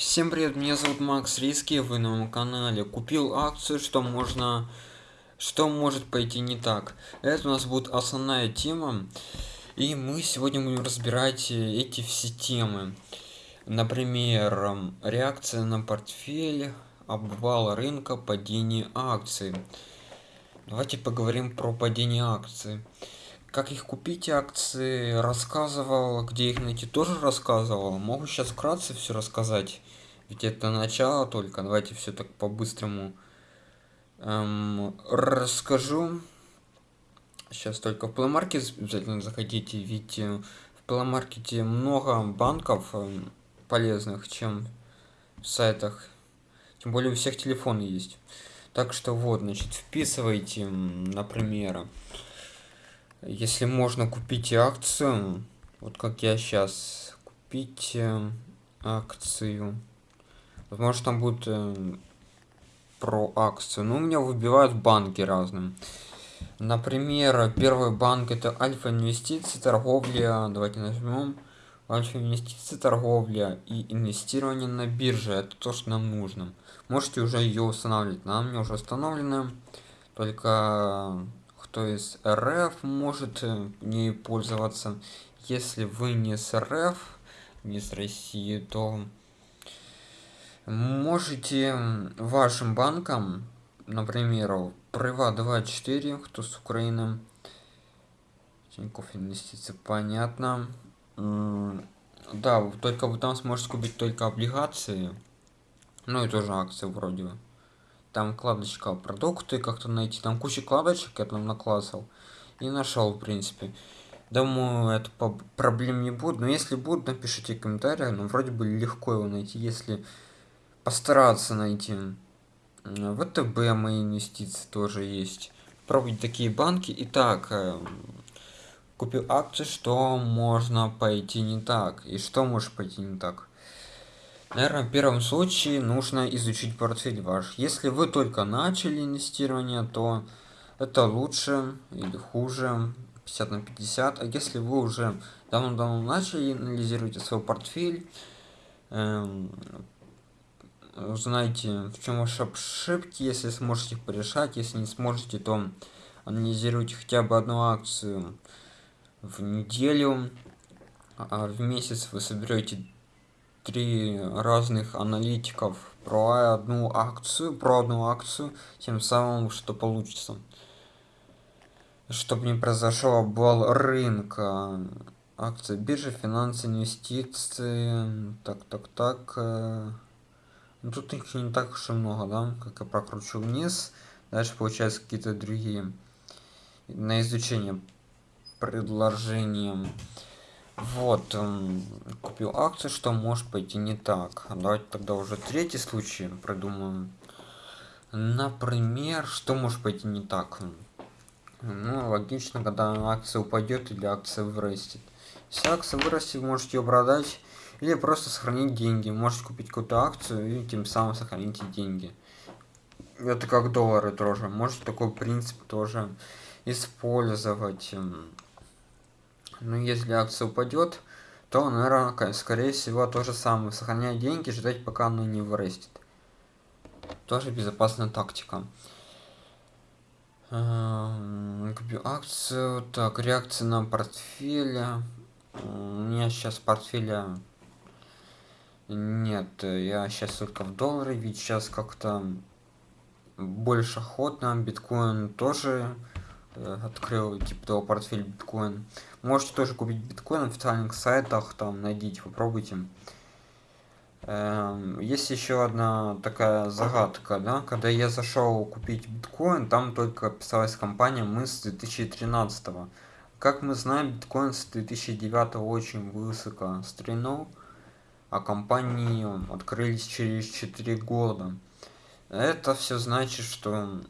Всем привет, меня зовут Макс Риски, вы на моем канале. Купил акцию, что можно... Что может пойти не так. Это у нас будет основная тема. И мы сегодня будем разбирать э, эти все темы. Например, реакция на портфель, обвал рынка, падение акций. Давайте поговорим про падение акций. Как их купить акции, рассказывал, где их найти тоже рассказывал. Могу сейчас вкратце все рассказать. Ведь это начало только. Давайте все так по-быстрому эм, расскажу. Сейчас только в Play обязательно заходите, ведь э, в Play много банков э, полезных, чем в сайтах. Тем более у всех телефоны есть. Так что вот, значит, вписывайте, например, если можно купить акцию, вот как я сейчас, купить э, Возможно, там будет э, про акцию. Ну, меня выбивают банки разным. Например, первый банк это Альфа Инвестиции, торговля. Давайте нажмем. Альфа Инвестиции, торговля и инвестирование на бирже. Это то, что нам нужно. Можете уже ее устанавливать. Нам не уже установлено. Только кто из РФ может э, не пользоваться. Если вы не с РФ, не с России, то можете вашим банкам, например, Прыва 24, кто с Украины, Тинькофф инвестиции, понятно. Да, только вы там сможете купить только облигации, ну и тоже акции вроде. Там вкладочка продукты как-то найти, там куча вкладочек я там наклассал и нашел в принципе. Думаю, это проблем не будет, но если будет, напишите комментарии, но ну, вроде бы легко его найти, если постараться найти. ВТБ мои инвестиции тоже есть. Пробуйте такие банки. Итак, э, купил акции, что можно пойти не так. И что может пойти не так. Наверное, в первом случае нужно изучить портфель ваш. Если вы только начали инвестирование, то это лучше или хуже 50 на 50. А если вы уже давно-давно начали анализировать свой портфель, эм, узнаете, в чем ваши ошибки, если сможете их порешать. Если не сможете, то анализируйте хотя бы одну акцию в неделю. А в месяц вы соберете три разных аналитиков про одну акцию, про одну акцию, тем самым что получится. Чтобы не произошел обвал рынка. Акции биржи, финансы, инвестиции. Так, так, так. Ну, тут их не так уж и много, да? Как я прокручу вниз. Дальше получается какие-то другие. На изучение предложением. Вот, купил акцию, что может пойти не так. Давайте тогда уже третий случай придумаем. Например, что может пойти не так? Ну, логично, когда акция упадет или акция вырастет. Если акция вырастет, можете ее продать или просто сохранить деньги. Можете купить какую-то акцию и тем самым сохраните деньги. Это как доллары тоже. Можете такой принцип тоже использовать. Но если акция упадет, то, наверное, скорее всего, то же самое. Сохранять деньги, ждать, пока оно не вырастет. Тоже безопасная тактика. Купил акцию. Так, реакция на портфеля. У меня сейчас портфеля нет, я сейчас только в доллары, ведь сейчас как-то больше охотно. Биткоин тоже э, открыл, типа того, портфель биткоин. Можете тоже купить биткоин на официальных сайтах, там найдите, попробуйте. Эм, есть еще одна такая загадка, да, когда я зашел купить биткоин, там только писалась компания мы с 2013 -го. Как мы знаем, биткоин с 2009 очень высоко стрельнул а компании открылись через 4 года. Это все значит, что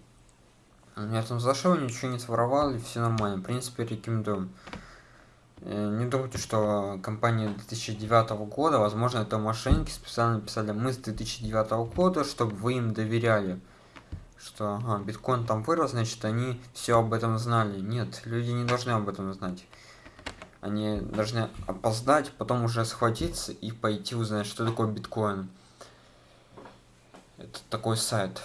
я там зашел, ничего не своровал, и все нормально. В принципе, рекомендую. Э, не думайте, что компания 2009 года, возможно, это мошенники специально писали мы с 2009 года, чтобы вы им доверяли. Что ага, биткоин там вырос, значит, они все об этом знали. Нет, люди не должны об этом знать. Они должны опоздать, потом уже схватиться и пойти узнать, что такое биткоин. это такой сайт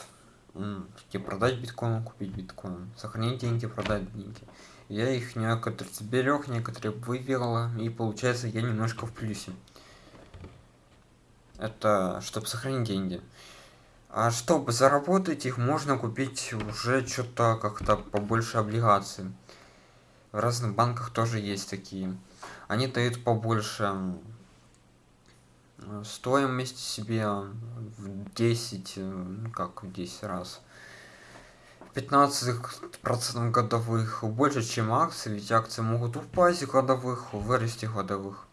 где продать биткоин купить биткоин сохранить деньги продать деньги. Я их некоторые сберег некоторые вывела и получается я немножко в плюсе. Это чтобы сохранить деньги. А чтобы заработать их можно купить уже что-то как-то побольше облигаций в разных банках тоже есть такие. Они дают побольше стоимость себе в 10 ну как в 10 раз. 15 процентов годовых больше чем акции ведь акции могут упасть годовых вырасти годовых.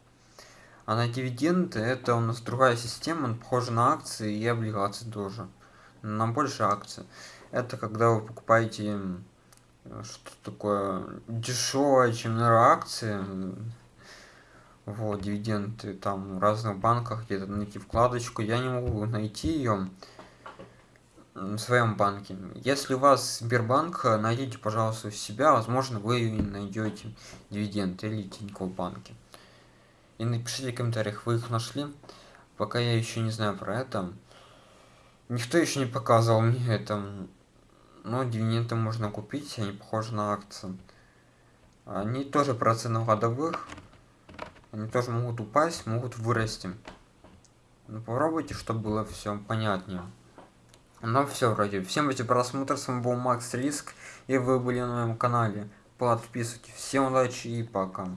А на дивиденды это у нас другая система похожа на акции и облигации тоже на больше акций. Это когда вы покупаете что такое дешевое чем наверное, акции. Вот дивиденды там в разных банках где-то найти вкладочку. Я не могу найти ее в своем банке. Если у вас сбербанк найдите пожалуйста у себя. Возможно вы найдете дивиденды или тинькофф банке. И напишите в комментариях вы их нашли. Пока я еще не знаю про это. Никто еще не показывал мне это но дивиденды можно купить они похожи на акции. Они тоже процентов годовых. Они тоже могут упасть могут вырасти. Ну, попробуйте чтобы было все понятнее. Ну все вроде. Всем эти просмотр с вами был макс риск и вы были на моем канале. Подписывайтесь. Всем удачи и пока.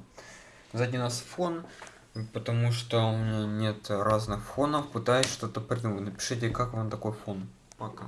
Сзади нас фон потому что у меня нет разных фонов. Пытаюсь что-то придумать. Напишите как вам такой фон. Пока